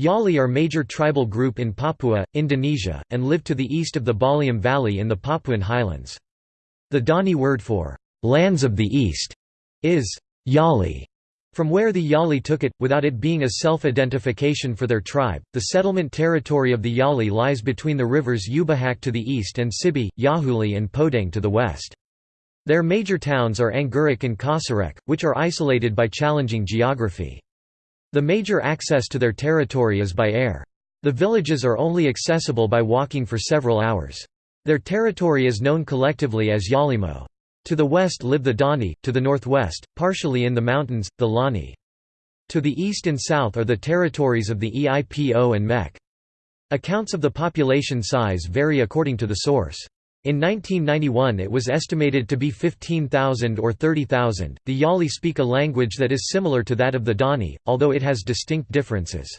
Yali are major tribal group in Papua, Indonesia, and live to the east of the Baliem Valley in the Papuan highlands. The Dani word for «lands of the east» is «Yali», from where the Yali took it, without it being a self-identification for their tribe. The settlement territory of the Yali lies between the rivers Ubahak to the east and Sibi, Yahuli and Podang to the west. Their major towns are Angguruk and Kosarek, which are isolated by challenging geography. The major access to their territory is by air. The villages are only accessible by walking for several hours. Their territory is known collectively as Yalimo. To the west live the Dani, to the northwest, partially in the mountains, the Lani. To the east and south are the territories of the EIPO and MEK. Accounts of the population size vary according to the source. In 1991 it was estimated to be 15,000 or 30,000. The Yali speak a language that is similar to that of the Dani, although it has distinct differences.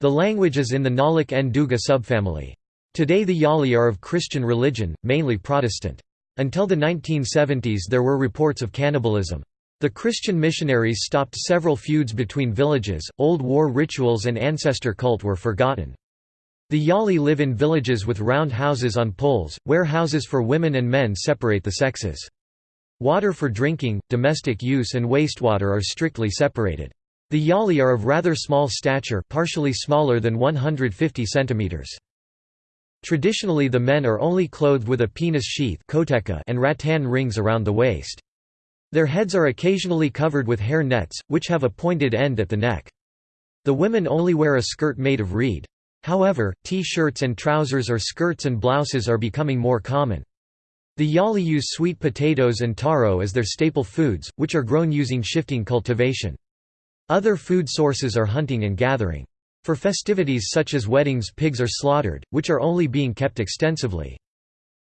The language is in the Ngalik Nduga subfamily. Today the Yali are of Christian religion, mainly Protestant. Until the 1970s there were reports of cannibalism. The Christian missionaries stopped several feuds between villages, old war rituals and ancestor cult were forgotten. The Yali live in villages with round houses on poles, where houses for women and men separate the sexes. Water for drinking, domestic use and wastewater are strictly separated. The Yali are of rather small stature partially smaller than 150 cm. Traditionally the men are only clothed with a penis sheath and rattan rings around the waist. Their heads are occasionally covered with hair nets, which have a pointed end at the neck. The women only wear a skirt made of reed. However, T-shirts and trousers or skirts and blouses are becoming more common. The Yali use sweet potatoes and taro as their staple foods, which are grown using shifting cultivation. Other food sources are hunting and gathering. For festivities such as weddings pigs are slaughtered, which are only being kept extensively.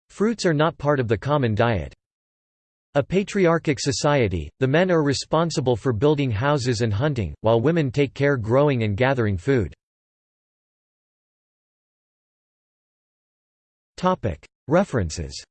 Fruits are not part of the common diet. A patriarchic society, the men are responsible for building houses and hunting, while women take care growing and gathering food. References